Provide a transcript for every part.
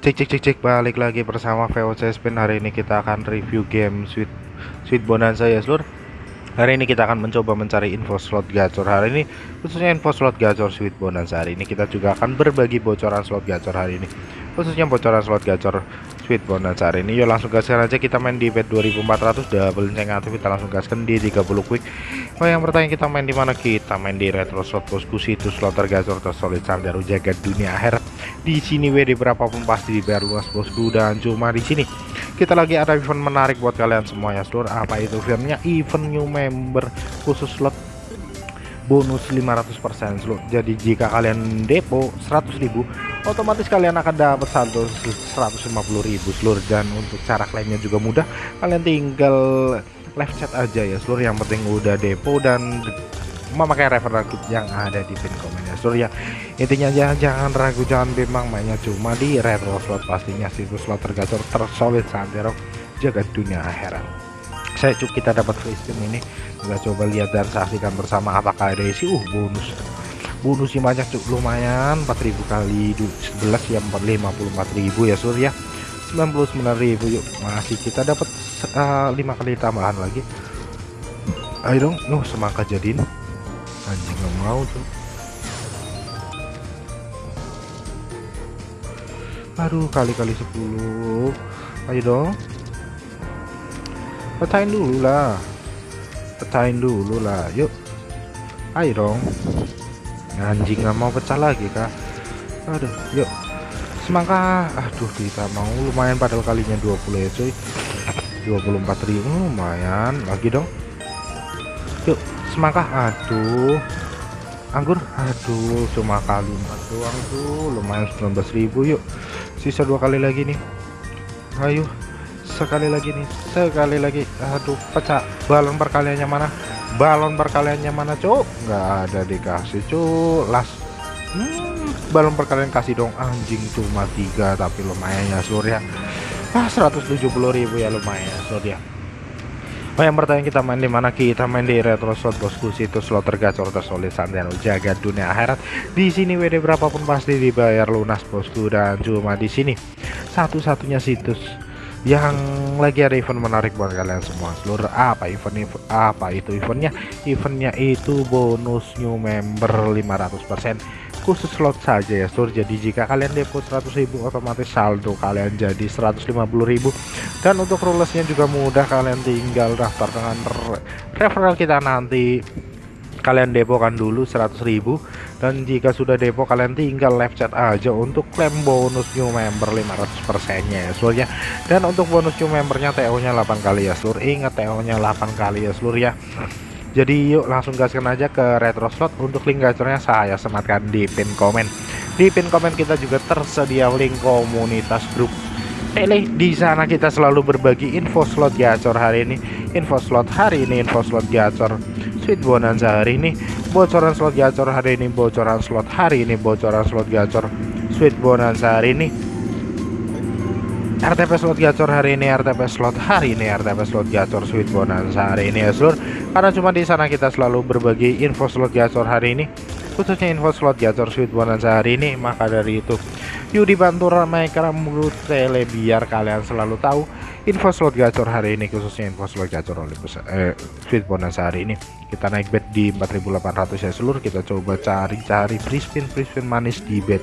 Cek cek cek cek balik lagi bersama VOC Spin. Hari ini kita akan review game Sweet Sweet Bonanza. Ya seluruh Hari ini kita akan mencoba mencari info slot gacor. Hari ini khususnya info slot gacor Sweet Bonanza. Hari ini kita juga akan berbagi bocoran slot gacor hari ini. Khususnya bocoran slot gacor Bonanza hari ini yuk langsung gaskan aja kita main di bet 2400 double ceng aktif kita langsung gaskan di 30 quick. Oh yang bertanya kita main di mana? Kita main di retro slot bosku situs slot tergacor tersolid sandaru jaga dunia akhirat di sini WD berapapun pasti dibayar luas bosku dan cuma di sini. Kita lagi ada event menarik buat kalian semua ya seluruh apa itu eventnya event new member khusus slot. Bonus 500% seluruh jadi jika kalian depo 100.000 otomatis kalian akan dapat saldo 150.000 seluruh dan untuk cara klaimnya juga mudah. Kalian tinggal live chat aja ya seluruh. Yang penting udah depo dan memakai referral kit yang ada di pin komen ya seluruh ya. Intinya jangan jangan ragu jangan bimbang. Mainnya cuma di retro slot pastinya. Situs slot tergacor tersolid santero jaga dunia akhirat. Saya cuk kita dapat free ini. Kita coba lihat dan saksikan bersama apakah ada isi. Uh bonus bonusnya banyak cuk. Lumayan 4000 kali 11 ya 454.000 ya seluruh ya. 99.000 yuk. Masih kita dapat uh, 5 kali tambahan lagi. Ayo dong. Nuh semangka jadiin. Anjing nggak mau tuh aduh kali-kali 10 ayo dong. Pecahin dulu lah. Pecahin dulu lah. Yuk. Ayo dong anjing nggak mau pecah lagi kak. Aduh yuk. Semangka aduh kita mau. Lumayan padahal kalinya 20 ya cuy. 24.000 lumayan. Lagi dong. Yuk semangka aduh. Anggur. Aduh cuma kali 4 doang tuh lumayan 19.000 yuk. Sisa dua kali lagi nih. Ayo sekali lagi nih. Sekali lagi. Aduh pecah. Balon perkaliannya mana balon perkaliannya mana cuk? Nggak ada dikasih cuk. Las. Hmm, balon perkalian kasih dong. Anjing cuma tiga tapi lumayan ya seluruh ya ah 170.000 ya lumayan seluruh ya Oh yang bertanya kita main di mana? Kita main di retro slot bosku situs slot tergacor tersolid santai jaga dunia akhirat. Di sini WD berapapun pasti dibayar lunas bosku dan cuma di sini. Satu-satunya situs yang lagi ada event menarik buat kalian semua seluruh apa event, event apa itu eventnya? Eventnya itu bonus new member 500% khusus slot saja ya seluruh jadi jika kalian depo 100.000 otomatis saldo kalian jadi 150.000 dan untuk rulesnya juga mudah kalian tinggal daftar dengan referral kita nanti kalian depokan dulu 100.000 dan jika sudah depo kalian tinggal live chat aja untuk klaim bonus new member 500% nya ya seluruh ya. Dan untuk bonus new membernya TO nya 8 kali ya seluruh ingat TO nya 8 kali ya seluruh ya. Jadi yuk langsung gaskan aja ke retro slot untuk link gacornya saya sematkan di pin komen. Di pin komen kita juga tersedia link komunitas grup. Tele di sana kita selalu berbagi info slot gacor hari ini. Info slot hari ini info slot gacor sweet bonanza. Hari ini bocoran slot gacor hari ini bocoran slot hari ini bocoran slot gacor. Sweet bonanza hari ini RTP slot gacor hari ini RTP slot hari ini RTP slot gacor sweet bonanza hari ini ya seluruh karena cuma di sana kita selalu berbagi info slot gacor hari ini khususnya info slot gacor sweet bonanza hari ini maka dari itu yuk dibantu ramaikan mulut tele biar kalian selalu tahu info slot gacor hari ini khususnya info slot gacor oleh eh, sweet bonanza hari ini. Kita naik bet di 4800 ya seluruh kita coba cari-cari free spin free spin manis di bet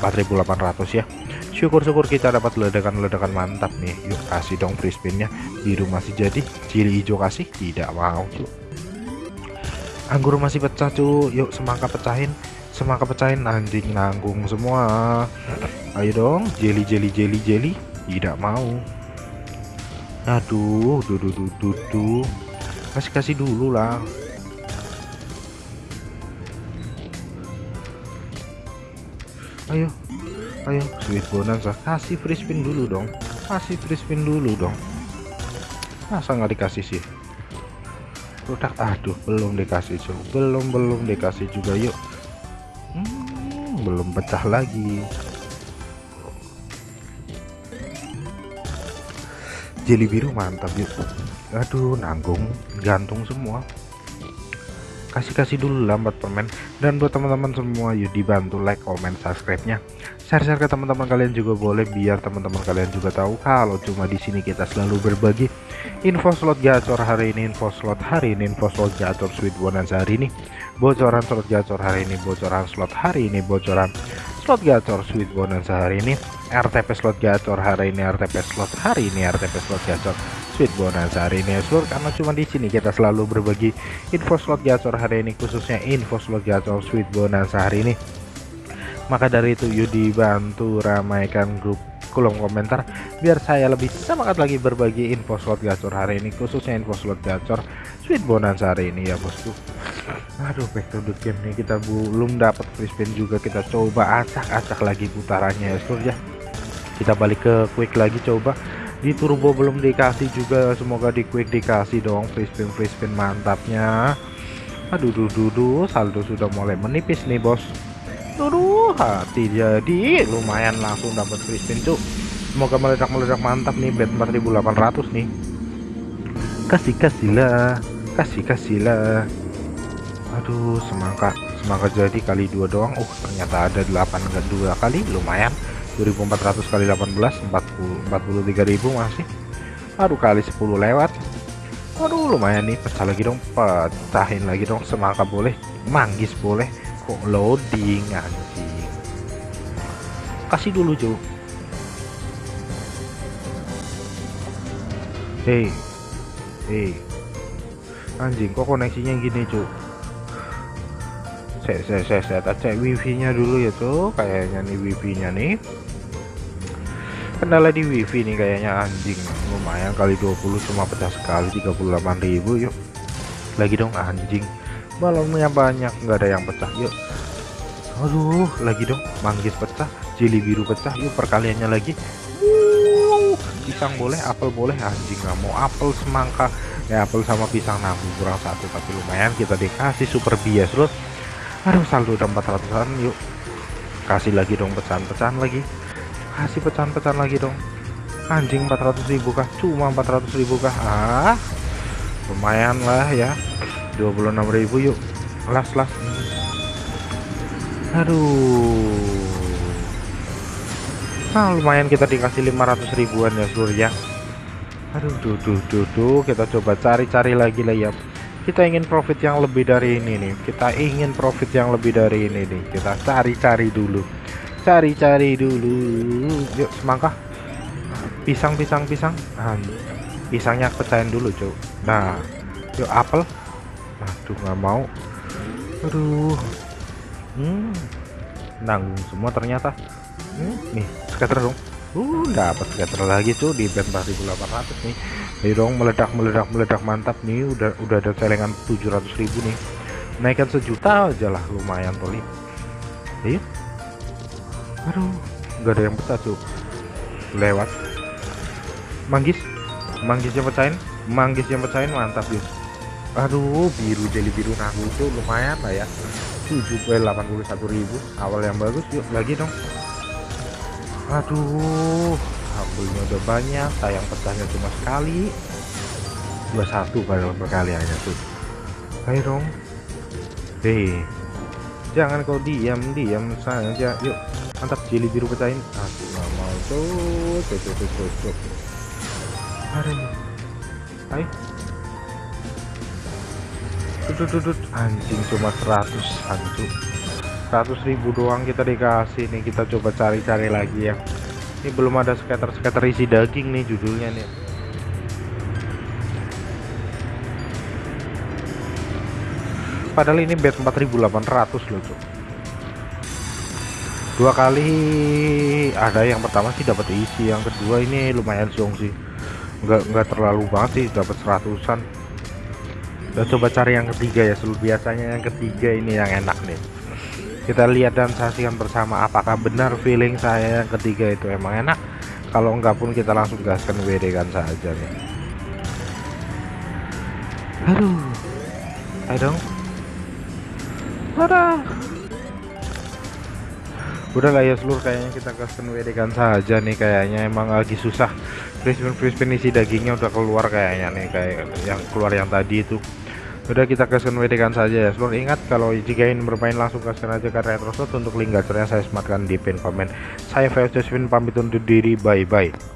4800 ya. Syukur-syukur kita dapat ledakan-ledakan mantap nih. Yuk kasih dong free spinnya biru masih jadi cili hijau kasih tidak mau anggur masih pecah cu yuk semangka pecahin semangka pecahin anjing nanggung semua. Ayo dong jelly jelly jelly jelly tidak mau. Aduh dudu dudu kasih kasih dulu lah. Ayo ayo sweet bonanza. Kasih free spin dulu dong. Kasih free spin dulu dong. Masa nggak dikasih sih? Produk aduh belum dikasih cuy belum belum dikasih juga. Yuk belum pecah lagi. Jeli biru mantap yuk. Aduh nanggung gantung semua. Kasih-kasih dulu lambat permen. Dan buat teman-teman semua yuk dibantu like comment subscribe nya share-share ke teman-teman kalian juga boleh biar teman-teman kalian juga tahu kalau cuma di sini kita selalu berbagi info slot gacor hari ini info slot hari ini info slot gacor sweet bonus hari ini bocoran slot gacor hari ini bocoran slot hari ini bocoran slot gacor sweet bonus hari ini RTP slot gacor hari ini RTP slot hari ini RTP slot gacor sweet bonus hari ini. Seluruh karena cuma di sini kita selalu berbagi info slot gacor hari ini khususnya info slot gacor sweet bonus hari ini. Maka dari itu yuk dibantu ramaikan grup kolom komentar biar saya lebih semangat lagi berbagi info slot gacor hari ini khususnya info slot gacor sweet bonus hari ini ya bosku aduh back to the game nih kita belum dapat free spin juga. Kita coba acak-acak lagi putarannya ya ya. Kita balik ke quick lagi coba. Di turbo belum dikasih juga semoga di quick dikasih dong free spin free spin mantapnya. Aduh duh, duh, duh saldo sudah mulai menipis nih bos. Aduh hati jadi lumayan langsung dapat free spin cuk. Semoga meledak-meledak mantap nih bet 4800 nih. Kasih kasihlah kasih kasihlah aduh semangka semangka jadi kali dua doang. Uh ternyata ada 8 enggak dua kali lumayan. 2400 kali 18 40 43000 masih. Aduh kali 10 lewat. Aduh lumayan nih pecah lagi dong pecahin lagi dong semangka boleh manggis boleh. Kok loading anjing. Kasih dulu cuy hei. Hei. Anjing kok koneksinya gini cuy saya saya saya saya cek wifi nya dulu ya tuh kayaknya nih wifi nya nih. Kendala di wifi nih kayaknya anjing. Lumayan kali 20 cuma pecah sekali 38.000 yuk. Lagi dong anjing. Balonnya banyak nggak ada yang pecah yuk. Aduh lagi dong manggis pecah jeli biru pecah yuk perkaliannya lagi. Pisang boleh apel boleh anjing nggak mau apel semangka. Ya apel sama pisang nanggung kurang satu tapi lumayan kita dikasih super bias terus aduh saldo udah 400an yuk. Kasih lagi dong pecahan-pecahan lagi. Kasih pecahan-pecahan lagi dong. Anjing 400 ribu kah? Cuma 400 ribu kah? Ah lumayan lah ya. 26 ribu yuk. Las las. Aduh. Nah lumayan kita dikasih 500 ribuan ya surya aduh duh duh duh duh. Kita coba cari-cari lagi lah ya kita ingin profit yang lebih dari ini nih. Kita ingin profit yang lebih dari ini nih. Kita cari-cari dulu. Cari-cari dulu. Yuk semangka. Pisang pisang pisang nah, pisangnya pecahin dulu cuy nah yuk apel. Aduh nggak mau. Aduh. Hmm, nanggung semua ternyata. Hmm, nih scatter dong. Uh dapat scatter lagi tuh di band 4800 nih Ayo dong meledak meledak meledak mantap nih. Udah udah ada celengan 700.000 nih. Naikkan sejuta aja lah lumayan toli ayo aduh nggak ada yang pecah tuh. Lewat. Manggis. Manggisnya pecahin. Manggisnya pecahin mantap ya aduh biru jadi biru nahu tuh lumayan lah ya. 7 81.000 awal yang bagus yuk lagi dong. Aduh ambilnya udah banyak sayang pecahnya cuma sekali. 21 pada perkaliannya tuh. Ayo dong. Hei jangan kau diam diam saja. Yuk mantap jeli biru pecahin. Aku nggak mau. Tuh tuh tuh tuh tuh, tuh. aduh ayo. Tuh tuh tuh anjing cuma 100 hancur 100 ribu doang kita dikasih nih. Kita coba cari-cari lagi ya ini belum ada scatter-scatter isi daging nih judulnya nih. Padahal ini bed 4800 loh tuh dua kali ada yang pertama sih dapat isi yang kedua ini lumayan siong sih. Nggak nggak terlalu banget sih dapat seratusan. Dan coba cari yang ketiga ya seluruh biasanya yang ketiga ini yang enak nih kita lihat dan saksikan bersama apakah benar feeling saya yang ketiga itu emang enak. Kalau enggak pun kita langsung gaskan WD kan saja nih. Aduh. Ayo dong. Udah lah ya seluruh kayaknya kita custom WD kan saja nih kayaknya. Emang lagi susah. Crispin crispin isi dagingnya udah keluar kayaknya nih kayak yang keluar yang tadi itu Udah kita gaskan WD kan saja ya. Seluruh ingat kalau jika ingin bermain langsung gaskan aja ke Retroslot untuk link gacornya saya sematkan di pin komen saya VS Josephine pamit undur diri. Bye bye